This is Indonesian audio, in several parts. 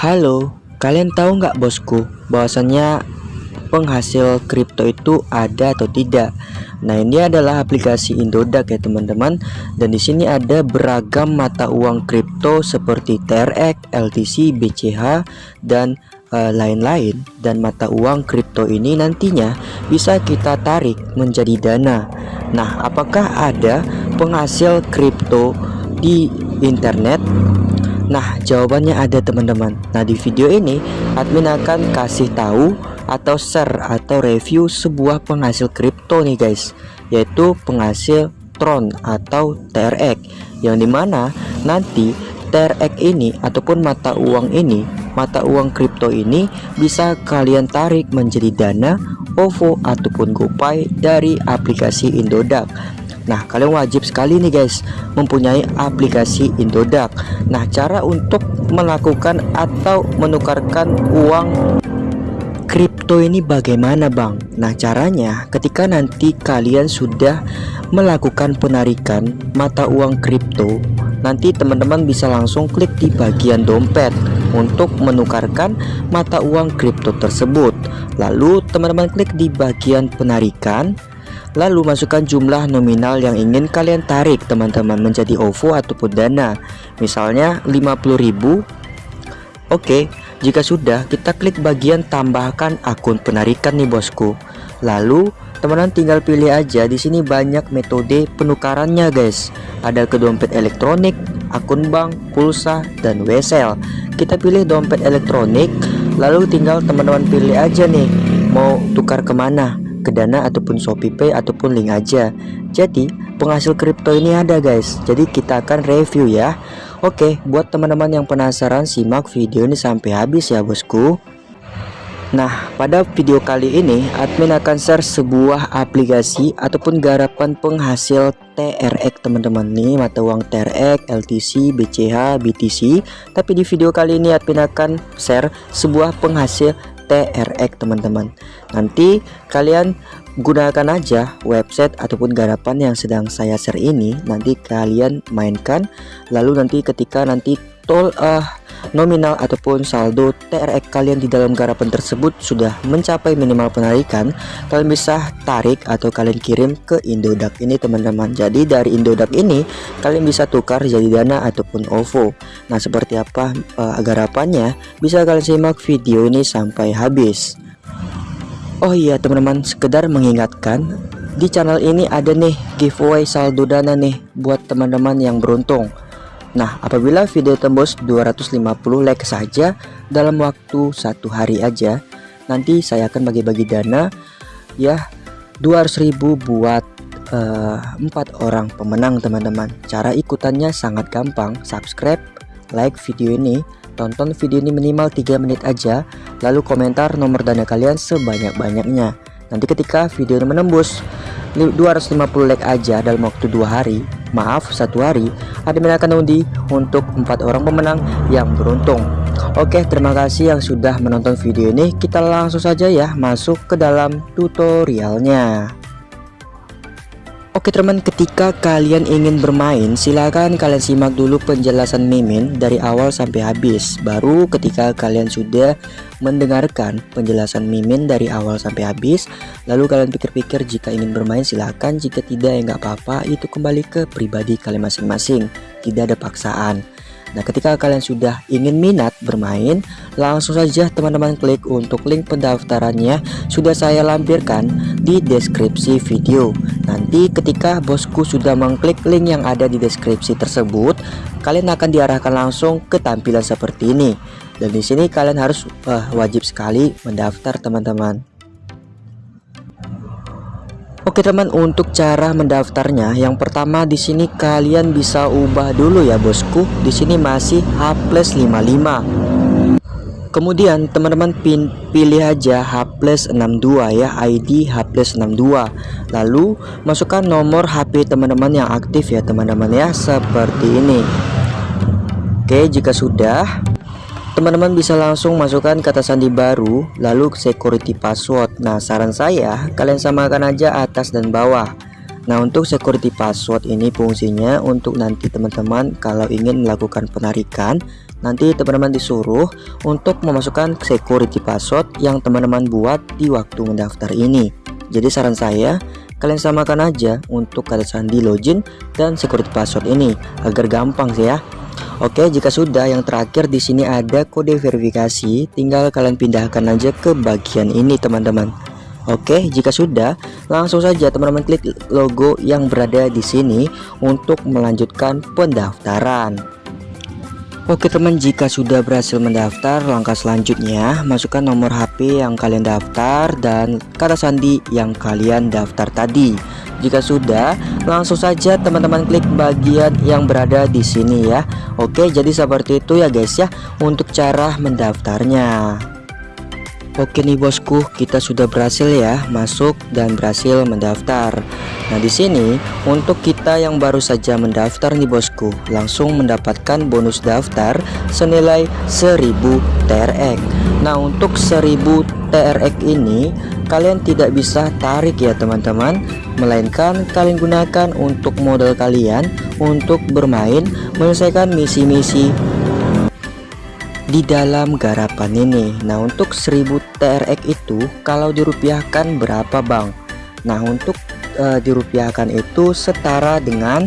Halo, kalian tahu nggak bosku bahwasannya penghasil kripto itu ada atau tidak? Nah, ini adalah aplikasi Indodax ya teman-teman. Dan di sini ada beragam mata uang kripto seperti TRX, LTC, BCH dan eh, lain-lain. Uh, dan mata uang kripto ini nantinya bisa kita tarik menjadi dana. Nah, apakah ada penghasil kripto di internet? Nah jawabannya ada teman-teman. Nah di video ini admin akan kasih tahu atau share atau review sebuah penghasil kripto nih guys. Yaitu penghasil Tron atau TRX Yang di mana nanti TRX ini ataupun mata uang ini Mata uang kripto ini bisa kalian tarik menjadi dana OVO ataupun GoPay dari aplikasi Indodax Nah kalian wajib sekali nih guys mempunyai aplikasi Indodax. Nah cara untuk melakukan atau menukarkan uang kripto ini bagaimana bang? Nah caranya ketika nanti kalian sudah melakukan penarikan mata uang kripto Nanti teman-teman bisa langsung klik di bagian dompet untuk menukarkan mata uang kripto tersebut. Lalu teman-teman klik di bagian penarikan Lalu masukkan jumlah nominal yang ingin kalian tarik teman-teman menjadi OVO ataupun dana. Misalnya 50.000 Oke jika sudah kita klik bagian tambahkan akun penarikan nih bosku. Lalu teman-teman tinggal pilih aja. Di sini banyak metode penukarannya guys. Ada ke dompet elektronik, akun bank, pulsa, dan wesel Kita pilih dompet elektronik Lalu tinggal teman-teman pilih aja nih Mau tukar ke mana ke Dana ataupun Shopee Pay ataupun link aja. Jadi, penghasil kripto ini ada guys. Jadi kita akan review ya. Oke, buat teman-teman yang penasaran simak video ini sampai habis ya bosku. Nah, pada video kali ini admin akan share sebuah aplikasi ataupun garapan penghasil TRX teman-teman nih mata uang TRX, LTC, BCH, BTC. Tapi di video kali ini admin akan share sebuah penghasil TRX teman-teman. Nanti kalian gunakan aja website ataupun garapan yang sedang saya share ini. Nanti kalian mainkan. Lalu nanti ketika nanti tol uh, nominal ataupun saldo TRX kalian di dalam garapan tersebut sudah mencapai minimal penarikan kalian bisa tarik atau kalian kirim ke Indodax ini teman-teman. Jadi dari Indodax ini kalian bisa tukar jadi dana ataupun OVO nah seperti apa uh, garapannya bisa kalian simak video ini sampai habis. Oh iya teman-teman sekedar mengingatkan di channel ini ada nih giveaway saldo dana nih buat teman-teman yang beruntung Nah apabila video tembus 250 like saja dalam waktu satu hari aja Nanti saya akan bagi-bagi dana ya 200.000 buat uh, empat orang pemenang teman-teman. Cara ikutannya sangat gampang. Subscribe like video ini tonton video ini minimal 3 menit aja lalu komentar nomor dana kalian sebanyak-banyaknya. Nanti ketika video menembus 250 like aja dalam waktu dua hari maaf satu hari. Admin akan undi untuk empat orang pemenang yang beruntung. Oke terima kasih yang sudah menonton video ini. Kita langsung saja ya masuk ke dalam tutorialnya Oke teman ketika kalian ingin bermain silahkan kalian simak dulu penjelasan Mimin dari awal sampai habis. Baru ketika kalian sudah mendengarkan penjelasan Mimin dari awal sampai habis Lalu kalian pikir-pikir jika ingin bermain silahkan jika tidak ya nggak apa-apa. Itu kembali ke pribadi kalian masing-masing. Tidak ada paksaan Nah ketika kalian sudah ingin minat bermain langsung saja teman-teman klik untuk link pendaftarannya. Sudah saya lampirkan di deskripsi video. Nanti ketika bosku sudah mengklik link yang ada di deskripsi tersebut kalian akan diarahkan langsung ke tampilan seperti ini. Dan di sini kalian harus uh, wajib sekali mendaftar teman-teman Oke teman untuk cara mendaftarnya. Yang pertama di sini kalian bisa ubah dulu ya bosku. Di sini masih H plus 55 kemudian teman-teman pilih aja H plus 62 ya ID H plus 62 lalu masukkan nomor HP teman-teman yang aktif ya teman-teman ya seperti ini. Oke jika sudah teman-teman bisa langsung masukkan kata sandi baru lalu security password. Nah saran saya kalian samakan aja atas dan bawah. Nah untuk security password ini fungsinya untuk nanti teman-teman kalau ingin melakukan penarikan nanti teman-teman disuruh untuk memasukkan security password yang teman-teman buat di waktu mendaftar ini. Jadi saran saya kalian samakan aja untuk kata sandi login dan security password ini agar gampang sih ya Oke jika sudah yang terakhir di sini ada kode verifikasi. Tinggal kalian pindahkan aja ke bagian ini teman-teman. Oke, jika sudah, langsung saja teman-teman klik logo yang berada di sini untuk melanjutkan pendaftaran. Oke teman jika sudah berhasil mendaftar langkah selanjutnya masukkan nomor HP yang kalian daftar dan kata sandi yang kalian daftar tadi jika sudah langsung saja teman-teman klik bagian yang berada di sini ya Oke jadi seperti itu ya guys ya untuk cara mendaftarnya Oke nih bosku, kita sudah berhasil ya masuk dan berhasil mendaftar. Nah, di sini untuk kita yang baru saja mendaftar nih bosku, langsung mendapatkan bonus daftar senilai 1000 TRX. Nah, untuk 1000 TRX ini kalian tidak bisa tarik ya teman-teman, melainkan kalian gunakan untuk modal kalian untuk bermain menyelesaikan misi-misi di dalam garapan ini. Nah untuk 1000 TRX itu kalau dirupiahkan berapa bang? Nah untuk e, dirupiahkan itu setara dengan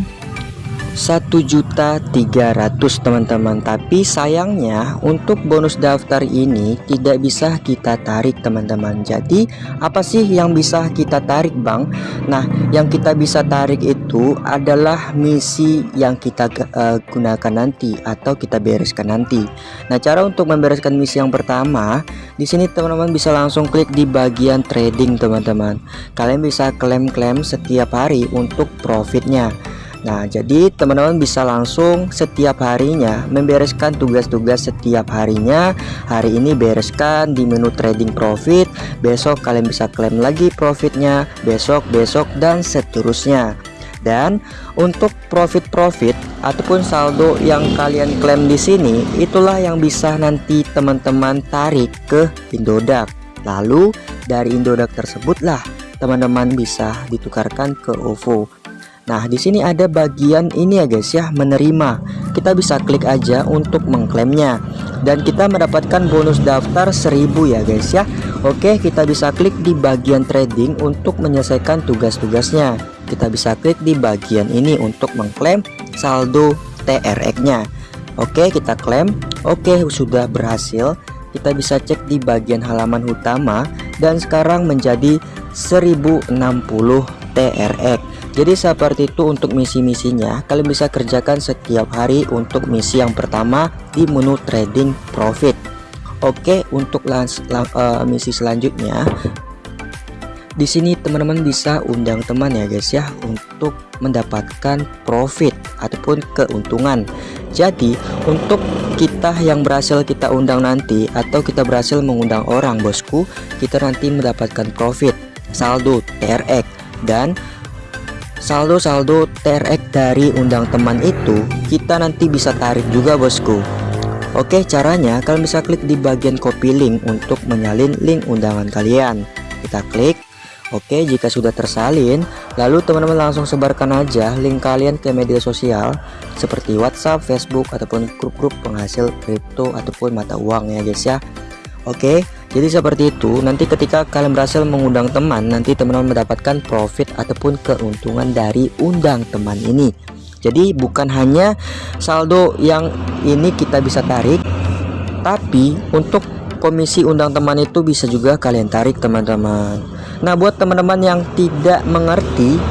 satu juta tiga ratus teman-teman. Tapi sayangnya untuk bonus daftar ini tidak bisa kita tarik teman-teman. Jadi apa sih yang bisa kita tarik Bang? Nah yang kita bisa tarik itu adalah misi yang kita uh, gunakan nanti atau kita bereskan nanti. Nah cara untuk membereskan misi yang pertama di sini teman-teman bisa langsung klik di bagian trading teman-teman. Kalian bisa klaim-klaim setiap hari untuk profitnya Nah jadi teman-teman bisa langsung setiap harinya membereskan tugas-tugas setiap harinya Hari ini bereskan di menu trading profit Besok kalian bisa klaim lagi profitnya Besok, besok dan seterusnya dan untuk profit-profit ataupun saldo yang kalian klaim di sini itulah yang bisa nanti teman-teman tarik ke Indodax. Lalu dari Indodax tersebutlah teman-teman bisa ditukarkan ke OVO. Nah, di sini ada bagian ini ya guys ya, menerima. Kita bisa klik aja untuk mengklaimnya. Dan kita mendapatkan bonus daftar 1000 ya guys ya. Oke, kita bisa klik di bagian trading untuk menyelesaikan tugas-tugasnya. Kita bisa klik di bagian ini untuk mengklaim saldo TRX-nya. Oke, kita klaim. Oke, sudah berhasil. Kita bisa cek di bagian halaman utama dan sekarang menjadi 1060 TRX jadi seperti itu untuk misi-misinya. Kalian bisa kerjakan setiap hari untuk misi yang pertama di menu trading profit. Oke untuk lans, uh, misi selanjutnya. Di sini teman-teman bisa undang teman ya guys ya untuk mendapatkan profit ataupun keuntungan. Jadi untuk kita yang berhasil kita undang nanti atau kita berhasil mengundang orang bosku kita nanti mendapatkan profit. Saldo TRX dan saldo-saldo TRX dari undang teman itu kita nanti bisa tarik juga bosku. Oke caranya kalian bisa klik di bagian copy link untuk menyalin link undangan kalian. Kita klik. Oke jika sudah tersalin lalu teman-teman langsung sebarkan aja link kalian ke media sosial seperti WhatsApp, Facebook ataupun grup-grup penghasil kripto ataupun mata uang ya guys ya. Oke jadi seperti itu nanti ketika kalian berhasil mengundang teman nanti teman-teman mendapatkan profit ataupun keuntungan dari undang teman ini. Jadi bukan hanya saldo yang ini kita bisa tarik tapi untuk komisi undang teman itu bisa juga kalian tarik teman-teman. Nah buat teman-teman yang tidak mengerti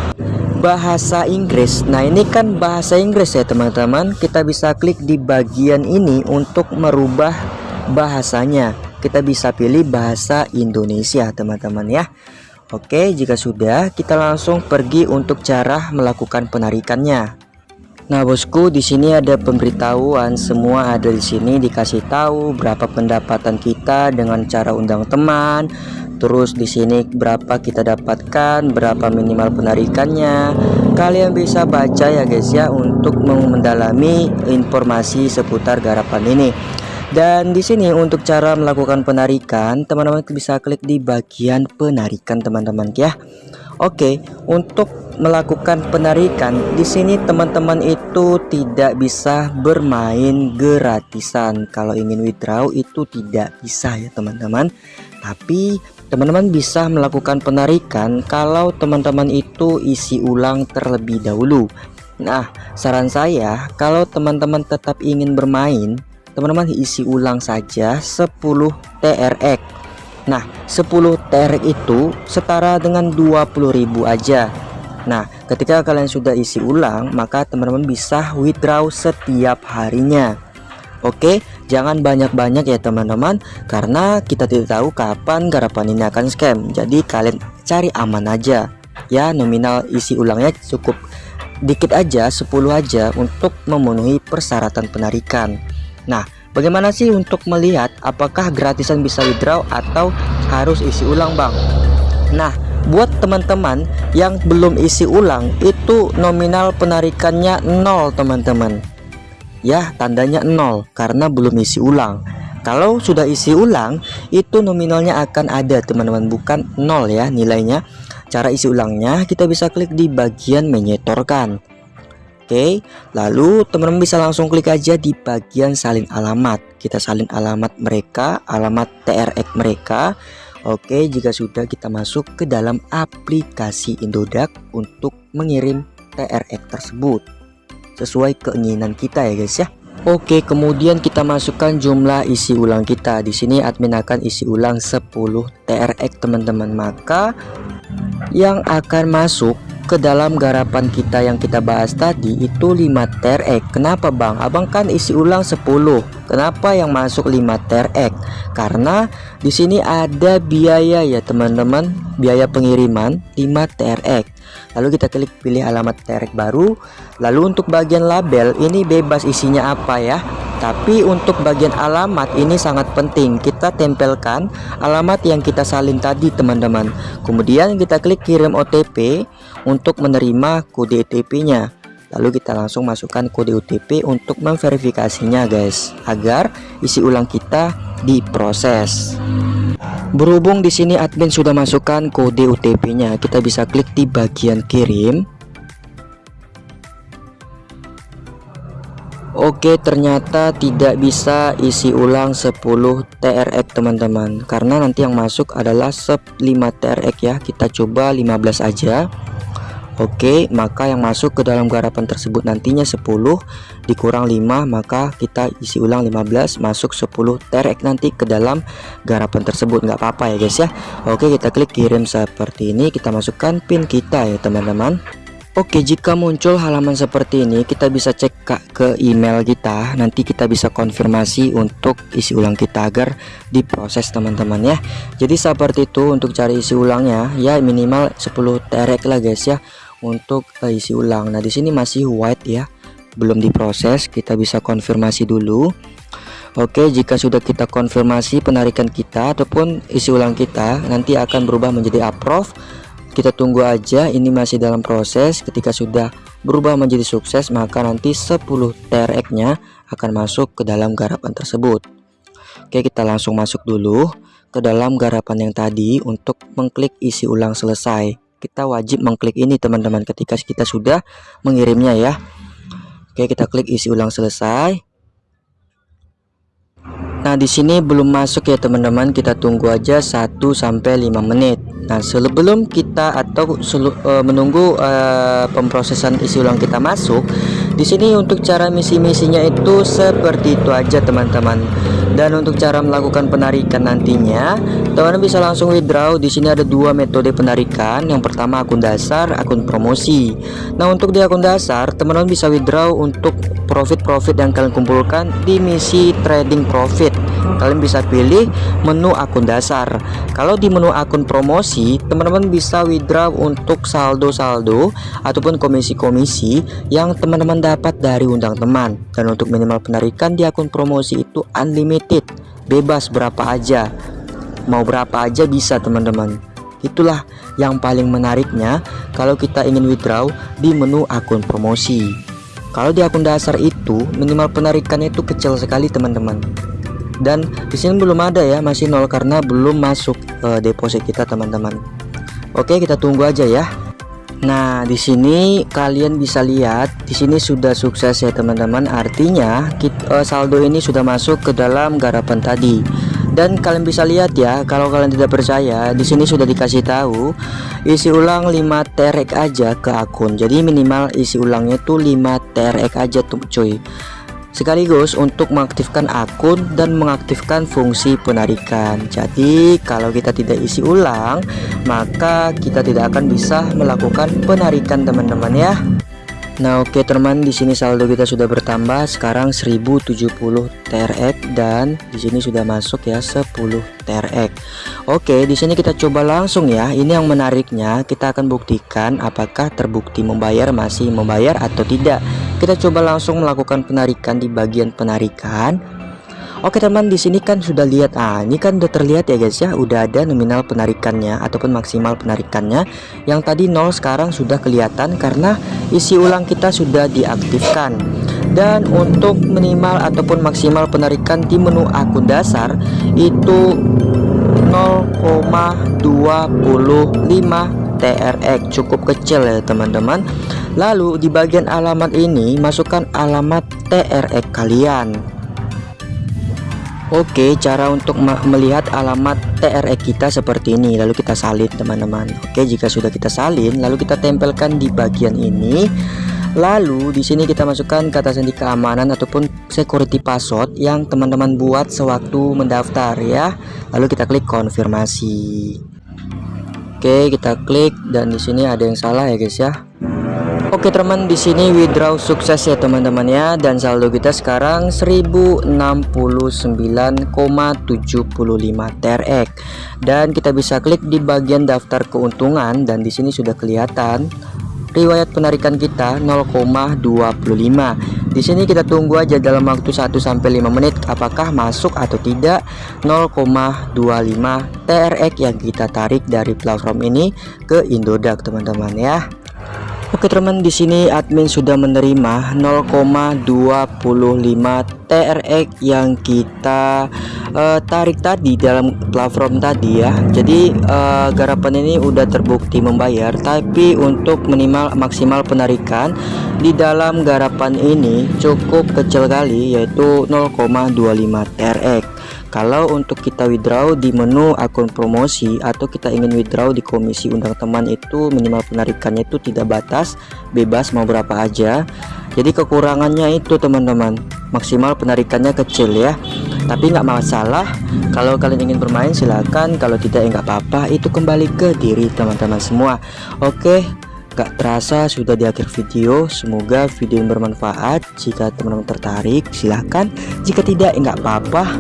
bahasa Inggris Nah ini kan bahasa Inggris ya teman-teman. Kita bisa klik di bagian ini untuk merubah bahasanya kita bisa pilih bahasa Indonesia teman-teman ya. Oke jika sudah kita langsung pergi untuk cara melakukan penarikannya. Nah bosku di sini ada pemberitahuan. Semua ada di sini dikasih tahu berapa pendapatan kita dengan cara undang teman. Terus di sini berapa kita dapatkan berapa minimal penarikannya. Kalian bisa baca ya guys ya untuk mendalami informasi seputar garapan ini Dan di sini untuk cara melakukan penarikan, teman-teman bisa klik di bagian penarikan teman-teman ya. Oke, untuk melakukan penarikan di sini teman-teman itu tidak bisa bermain gratisan. Kalau ingin withdraw itu tidak bisa ya teman-teman. Tapi teman-teman bisa melakukan penarikan kalau teman-teman itu isi ulang terlebih dahulu. Nah, saran saya kalau teman-teman tetap ingin bermain teman-teman isi ulang saja 10 TRX Nah 10 TRX itu setara dengan 20.000 aja. Nah ketika kalian sudah isi ulang maka teman-teman bisa withdraw setiap harinya. Oke jangan banyak-banyak ya teman-teman karena kita tidak tahu kapan garapan ini akan scam. Jadi kalian cari aman aja. Ya nominal isi ulangnya cukup dikit aja 10 aja untuk memenuhi persyaratan penarikan Nah, bagaimana sih untuk melihat apakah gratisan bisa withdraw atau harus isi ulang, Bang? Nah, buat teman-teman yang belum isi ulang itu nominal penarikannya nol, teman-teman. Ya, tandanya nol karena belum isi ulang. Kalau sudah isi ulang, itu nominalnya akan ada, teman-teman, bukan nol ya nilainya. Cara isi ulangnya kita bisa klik di bagian menyetorkan. Oke lalu teman-teman bisa langsung klik aja di bagian salin alamat. Kita salin alamat mereka alamat TRX mereka. Oke jika sudah kita masuk ke dalam aplikasi Indodax untuk mengirim TRX tersebut. Sesuai keinginan kita ya guys ya. Oke kemudian kita masukkan jumlah isi ulang kita. Di sini admin akan isi ulang 10 TRX teman-teman. Maka yang akan masuk ke dalam garapan kita yang kita bahas tadi itu 5 TRX kenapa Bang? Abang kan isi ulang 10 kenapa yang masuk 5 TRX karena di sini ada biaya ya teman-teman. Biaya pengiriman 5 TRX lalu kita klik pilih alamat TRX baru. Lalu untuk bagian label ini bebas isinya apa ya? Tapi untuk bagian alamat ini sangat penting. Kita tempelkan alamat yang kita salin tadi teman-teman. Kemudian kita klik kirim OTP untuk menerima kode OTP nya. Lalu kita langsung masukkan kode OTP untuk memverifikasinya guys agar isi ulang kita diproses. Berhubung di sini admin sudah masukkan kode OTP nya kita bisa klik di bagian kirim. Oke ternyata tidak bisa isi ulang 10 TRX teman-teman. Karena nanti yang masuk adalah 5 TRX ya. Kita coba 15 aja Oke maka yang masuk ke dalam garapan tersebut nantinya 10 dikurang 5 maka kita isi ulang 15 masuk 10 TRX nanti ke dalam garapan tersebut. Nggak apa-apa ya guys ya. Oke kita klik kirim seperti ini kita masukkan pin kita ya teman-teman Oke jika muncul halaman seperti ini kita bisa cek ke email kita. Nanti kita bisa konfirmasi untuk isi ulang kita agar diproses teman-teman ya. Jadi seperti itu untuk cari isi ulangnya. Ya minimal 10 terek lah guys ya untuk uh, isi ulang. Nah di sini masih white ya. Belum diproses kita bisa konfirmasi dulu. Oke jika sudah kita konfirmasi penarikan kita ataupun isi ulang kita nanti akan berubah menjadi approve kita tunggu aja ini masih dalam proses. Ketika sudah berubah menjadi sukses maka nanti 10 TRX nya akan masuk ke dalam garapan tersebut. Oke kita langsung masuk dulu ke dalam garapan yang tadi untuk mengklik isi ulang selesai. Kita wajib mengklik ini teman-teman ketika kita sudah mengirimnya ya. Oke kita klik isi ulang selesai. Nah di sini belum masuk ya teman-teman. Kita tunggu aja 1 sampai 5 menit Nah sebelum kita atau uh, menunggu uh, pemrosesan isi ulang kita masuk di sini untuk cara misi-misinya itu seperti itu aja teman-teman. Dan untuk cara melakukan penarikan nantinya teman-teman bisa langsung withdraw. Di sini ada dua metode penarikan. Yang pertama akun dasar akun promosi. Nah untuk di akun dasar teman-teman bisa withdraw untuk profit-profit yang kalian kumpulkan di misi trading profit kalian bisa pilih menu akun dasar. Kalau di menu akun promosi teman-teman bisa withdraw untuk saldo-saldo ataupun komisi-komisi yang teman-teman dapat dari undang teman. Dan untuk minimal penarikan di akun promosi itu unlimited. Bebas berapa aja. Mau berapa aja bisa teman-teman. Itulah yang paling menariknya kalau kita ingin withdraw di menu akun promosi. Kalau di akun dasar itu minimal penarikannya itu kecil sekali teman-teman dan di sini belum ada ya masih nol karena belum masuk uh, deposit kita teman-teman oke kita tunggu aja ya Nah, di sini kalian bisa lihat di sini sudah sukses ya teman-teman. Artinya kita, uh, saldo ini sudah masuk ke dalam garapan tadi. Dan kalian bisa lihat ya, kalau kalian tidak percaya, di sini sudah dikasih tahu isi ulang 5 terek aja ke akun. Jadi minimal isi ulangnya tuh 5 terek aja tuh cuy sekaligus untuk mengaktifkan akun dan mengaktifkan fungsi penarikan. Jadi kalau kita tidak isi ulang maka kita tidak akan bisa melakukan penarikan teman-teman ya Nah oke okay, teman di sini saldo kita sudah bertambah. Sekarang 1070 TRX dan di sini sudah masuk ya 10 TRX. Oke di sini kita coba langsung ya. Ini yang menariknya kita akan buktikan apakah terbukti membayar masih membayar atau tidak. Kita coba langsung melakukan penarikan di bagian penarikan. Oke teman di sini kan sudah lihat. Ah ini kan udah terlihat ya guys ya. Udah ada nominal penarikannya ataupun maksimal penarikannya. Yang tadi nol sekarang sudah kelihatan karena isi ulang kita sudah diaktifkan. Dan untuk minimal ataupun maksimal penarikan di menu akun dasar itu 0,25 TRX cukup kecil ya teman-teman. Lalu di bagian alamat ini masukkan alamat TRX kalian Oke cara untuk melihat alamat TRX kita seperti ini. Lalu kita salin teman-teman. Oke jika sudah kita salin lalu kita tempelkan di bagian ini. Lalu di sini kita masukkan kata sandi keamanan ataupun security password yang teman-teman buat sewaktu mendaftar ya. Lalu kita klik konfirmasi. Oke kita klik dan di sini ada yang salah ya guys ya Oke teman di sini withdraw sukses ya teman-teman ya. Dan saldo kita sekarang 1069,75 TRX dan kita bisa klik di bagian daftar keuntungan dan di sini sudah kelihatan riwayat penarikan kita 0,25 di sini kita tunggu aja dalam waktu 1 sampai 5 menit apakah masuk atau tidak 0,25 TRX yang kita tarik dari platform ini ke Indodax teman-teman ya Oke teman di sini admin sudah menerima 0,25 TRX yang kita uh, tarik tadi dalam platform tadi ya. Jadi uh, garapan ini udah terbukti membayar tapi untuk minimal maksimal penarikan di dalam garapan ini cukup kecil kali yaitu 0,25 TRX kalau untuk kita withdraw di menu akun promosi atau kita ingin withdraw di komisi undang teman itu minimal penarikannya itu tidak batas bebas mau berapa aja. Jadi kekurangannya itu teman-teman maksimal penarikannya kecil ya. Tapi nggak masalah. Kalau kalian ingin bermain silahkan kalau tidak ya apa-apa. Itu kembali ke diri teman-teman semua. Oke Gak terasa sudah di akhir video. Semoga video yang bermanfaat. Jika teman-teman tertarik silahkan Jika tidak ya apa-apa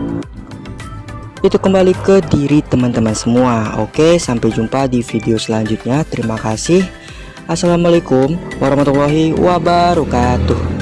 itu kembali ke diri teman-teman semua. Oke sampai jumpa di video selanjutnya. Terima kasih. Assalamualaikum warahmatullahi wabarakatuh